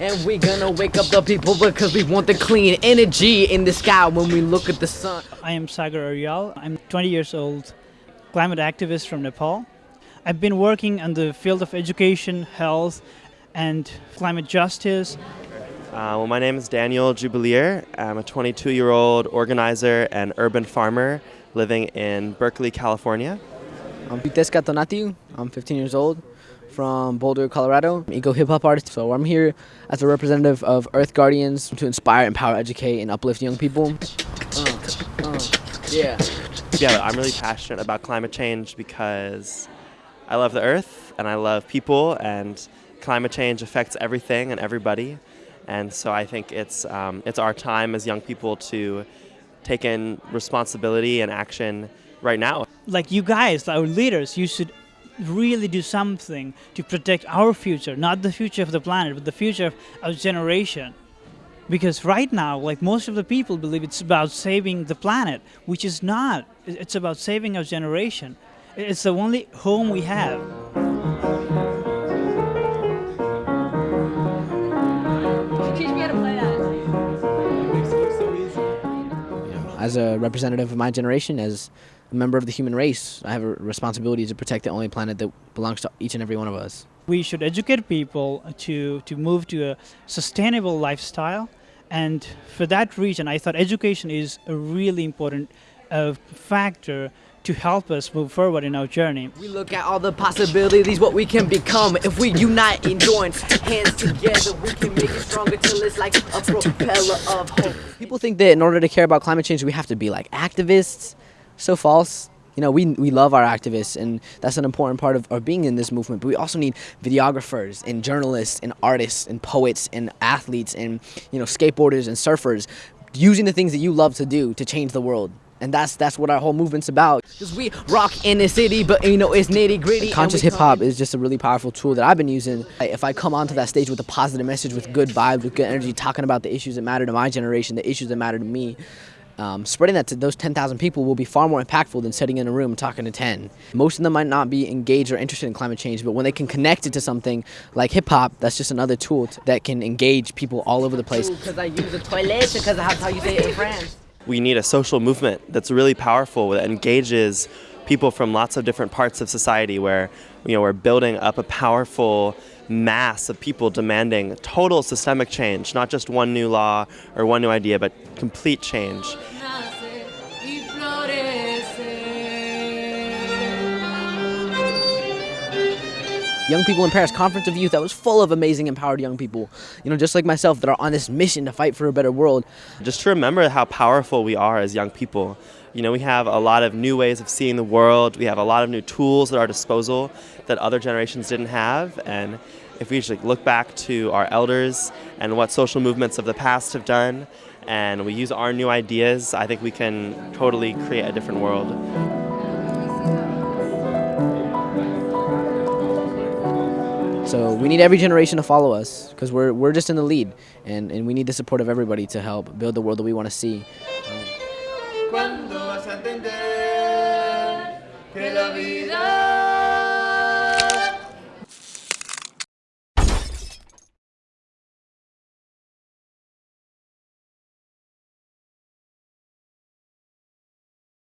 And we gonna wake up the people because we want the clean energy in the sky when we look at the sun. I am Sagar Aryal. I'm 20 years old, climate activist from Nepal. I've been working in the field of education, health, and climate justice. Uh, well, my name is Daniel Jubilier. I'm a 22 year old organizer and urban farmer living in Berkeley, California. I'm Xiuhtezcatl Tonatiuh. I'm 15 years old from Boulder, Colorado. Eco hip hop artist. So I'm here as a representative of Earth Guardians to inspire, empower, educate, and uplift young people. Uh, uh, yeah. Yeah, I'm really passionate about climate change because I love the earth and I love people, and climate change affects everything and everybody. And so I think it's, um, it's our time as young people to take in responsibility and action right now. Like you guys, our leaders, you should really do something to protect our future, not the future of the planet, but the future of our generation. Because right now, like most of the people believe it's about saving the planet, which is not. It's about saving our generation. It's the only home we have. As a representative of my generation, as a member of the human race, I have a responsibility to protect the only planet that belongs to each and every one of us. We should educate people to, to move to a sustainable lifestyle. And for that reason, I thought education is a really important uh, factor to help us move forward in our journey. We look at all the possibilities, what we can become. If we unite and join hands together, we can make it stronger till it's like a propeller of hope. People think that in order to care about climate change, we have to be like activists. So false. You know, we, we love our activists, and that's an important part of, of being in this movement. But we also need videographers and journalists and artists and poets and athletes and, you know, skateboarders and surfers using the things that you love to do to change the world. And that's that's what our whole movement's about. Cause we rock in the city, but you know it's nitty gritty. Conscious hip hop is just a really powerful tool that I've been using. If I come onto that stage with a positive message, with good vibes, with good energy, talking about the issues that matter to my generation, the issues that matter to me, um, spreading that to those 10,000 people will be far more impactful than sitting in a room talking to 10. Most of them might not be engaged or interested in climate change, but when they can connect it to something like hip hop, that's just another tool that can engage people all over the place. Because I use the toilet, because that's how you say it in France. We need a social movement that's really powerful that engages people from lots of different parts of society where you know we're building up a powerful mass of people demanding total systemic change, not just one new law or one new idea, but complete change. Young People in Paris Conference of Youth that was full of amazing empowered young people, you know, just like myself that are on this mission to fight for a better world. Just to remember how powerful we are as young people. You know, we have a lot of new ways of seeing the world. We have a lot of new tools at our disposal that other generations didn't have. And if we just look back to our elders and what social movements of the past have done, and we use our new ideas, I think we can totally create a different world. So we need every generation to follow us because we're, we're just in the lead and, and we need the support of everybody to help build the world that we want to see. Um,